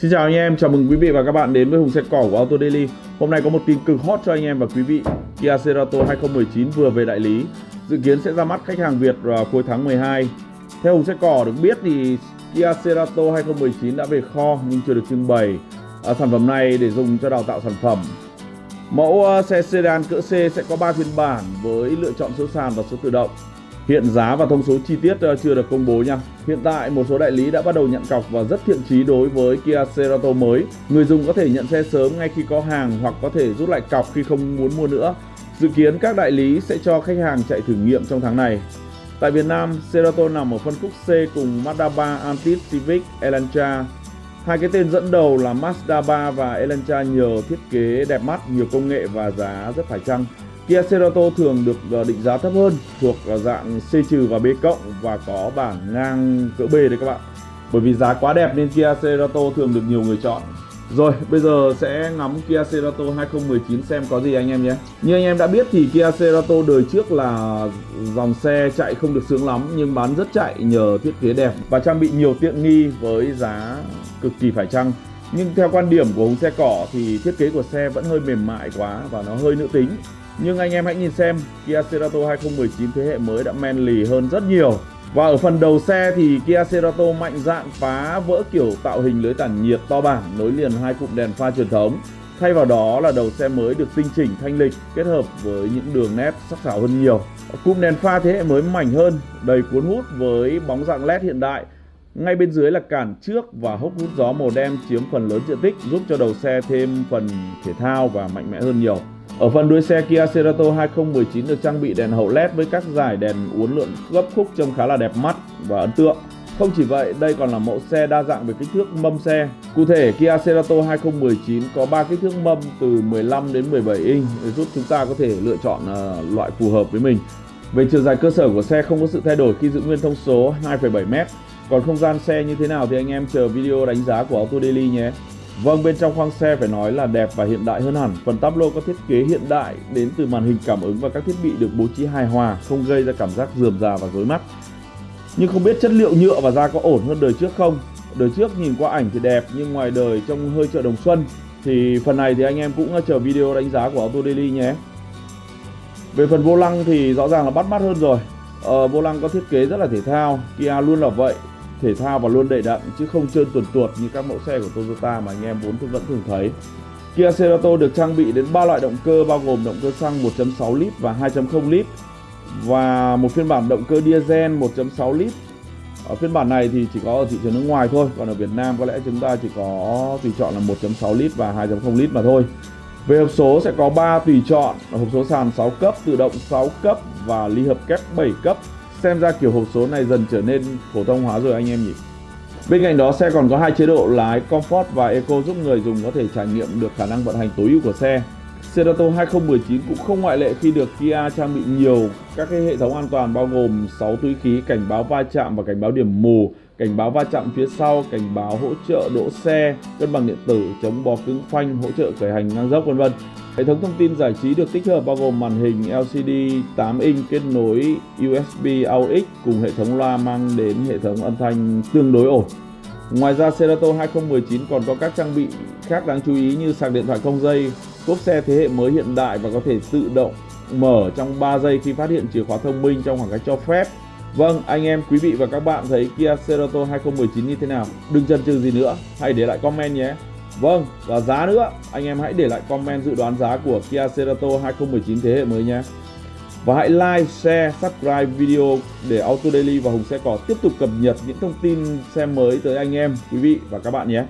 Xin chào anh em, chào mừng quý vị và các bạn đến với Hùng Xe Cỏ của Auto Daily. Hôm nay có một tin cực hot cho anh em và quý vị. Kia Cerato 2019 vừa về đại lý. Dự kiến sẽ ra mắt khách hàng Việt vào cuối tháng 12 Theo Hùng Xe Cỏ được biết thì Kia Cerato 2019 đã về kho nhưng chưa được trưng bày. À, Sản phẩm này để dùng cho đào tạo sản phẩm. Mẫu à, xe sedan cỡ C sẽ có 3 phiên bản với lựa chọn số sàn và số tự động. Hiện giá và thông số chi tiết ờ, chưa được công bố nha. Hiện tại một số đại lý đã bắt đầu nhận cọc và rất thiện chí đối với Kia Cerato mới. Người dùng có thể nhận xe sớm ngay khi có hàng hoặc có thể rút lại cọc khi không muốn mua nữa. Dự kiến các đại lý sẽ cho khách hàng chạy thử nghiệm trong tháng này. Tại Việt Nam, Cerato nằm ở phân khúc C cùng Mazda 3, Altis, Civic, Elantra. Hai cái tên dẫn đầu là Mazda 3 và Elantra nhờ thiết kế đẹp mắt, nhiều công nghệ và giá rất phải chăng. Kia Cerato thường được ờ, định giá thấp hơn, thuộc ờ, dạng C trừ và B cộng và có bảng ngang cỡ B đấy các bạn. Bởi vì giá quá đẹp nên Kia Cerato thường được nhiều người chọn. Rồi, bây giờ sẽ ngắm Kia Cerato 2019 xem có gì anh em nhé. Như anh em đã biết thì Kia Cerato đời trước là dòng xe chạy không được sướng lắm nhưng bán rất chạy nhờ thiết kế đẹp và trang bị nhiều tiện nghi với giá cực kỳ phải chăng. Nhưng theo quan điểm của Hùng Xe Cỏ thì thiết kế của xe vẫn hơi mềm mại quá và nó hơi nữ tính. Nhưng anh em hãy nhìn xem Kia Cerato 2019 thế hệ mới đã men lì hơn rất nhiều. Và ở phần đầu xe thì Kia Cerato mạnh dạn phá vỡ kiểu tạo hình lưới tản nhiệt to bản nối liền hai cụm đèn pha truyền thống. Thay vào đó là đầu xe mới được tinh chỉnh thanh lịch kết hợp với những đường nét sắc sảo hơn nhiều. Cụm đèn pha thế hệ mới mảnh hơn, đầy cuốn hút với bóng dạng LED hiện đại ngay bên dưới là cản trước và hốc hút gió màu đen chiếm phần lớn diện tích giúp cho đầu xe thêm phần thể thao và mạnh mẽ hơn nhiều. Ở phần đuôi xe Kia Cerato 2019 được trang bị đèn hậu LED với các dải đèn uốn lượn gấp khúc trông khá là đẹp mắt và ấn tượng. Không chỉ vậy, đây còn là mẫu xe đa dạng về kích thước mâm xe. Cụ thể, Kia Cerato 2019 có 3 kích thước mâm từ 15 đến 17 inch để giúp chúng ta có thể lựa chọn uh, loại phù hợp với mình. Về chiều dài cơ sở của xe không có sự thay đổi khi giữ nguyên thông số 2,7m. Còn không gian xe như thế nào thì anh em chờ video đánh giá của Auto Daily nhé. Vâng, bên trong khoang xe phải nói là đẹp và hiện đại hơn hẳn. Phần táp lô có thiết kế hiện đại đến từ màn hình cảm ứng và các thiết bị được bố trí hài hòa, không gây ra cảm giác rườm rà và rối mắt. Nhưng không biết chất liệu nhựa và da có ổn hơn đời trước không? Đời trước nhìn qua ảnh thì đẹp nhưng ngoài đời trông hơi chợ đồng xuân. Thì phần này thì anh em cũng ờ, chờ video đánh giá của Auto Daily nhé. Về phần vô lăng thì rõ ràng là bắt mắt hơn rồi. Ờ, vô lăng có thiết kế rất là thể thao, Kia luôn là vậy thể thao và luôn đầy đặn chứ không trơn tuột tuột như các mẫu xe của Toyota mà anh em vốn vẫn thường thấy. Kia Cerato được trang bị đến 3 loại động cơ bao gồm động cơ xăng 1.6 lít và 2.0 lít và một phiên bản động cơ diesel 1.6 lít. Ở phiên bản này thì chỉ có ở thị trường nước ngoài thôi, còn ở Việt Nam có lẽ chúng ta chỉ có tùy chọn là 1.6 lít và 2.0 lít mà thôi. Về hộp số sẽ có 3 tùy chọn, hộp số sàn 6 cấp, tự động 6 cấp và ly hợp kép 7 cấp Xem ra kiểu hộp số này dần trở nên phổ thông hóa rồi anh em nhỉ. Bên cạnh đó xe còn có hai chế độ lái Comfort và Eco giúp người dùng có thể trải nghiệm được khả năng vận hành tối ưu của xe. Cerato 2019 cũng không ngoại lệ khi được Kia trang bị nhiều các cái hệ thống an toàn bao gồm 6 túi khí cảnh báo va chạm và cảnh báo điểm mù, cảnh báo va chạm phía sau, cảnh báo hỗ trợ đỗ xe, cân bằng điện tử, chống bó cứng phanh, hỗ trợ khởi hành ngang dốc vân vân. Hệ thống thông tin giải trí được tích hợp bao gồm màn hình LCD 8 inch kết nối USB AUX cùng hệ thống loa mang đến hệ thống âm thanh tương đối ổn. Ngoài ra Cerato 2019 còn có các trang bị khác đáng chú ý như sạc điện thoại không dây, cốp xe thế hệ mới hiện đại và có thể tự động mở trong 3 giây khi phát hiện chìa khóa thông minh trong khoảng cách cho phép. Vâng, anh em, quý vị và các bạn thấy Kia Cerato 2019 như thế nào? Đừng chần chừ gì nữa, hãy để lại comment nhé. Vâng, và giá nữa, anh em hãy để lại comment dự đoán giá của Kia Cerato 2019 thế hệ mới nhé. Và hãy like, share, subscribe video để Auto Daily và Hùng Xe Cỏ tiếp tục cập nhật những thông tin xe mới tới anh em, quý vị và các bạn nhé.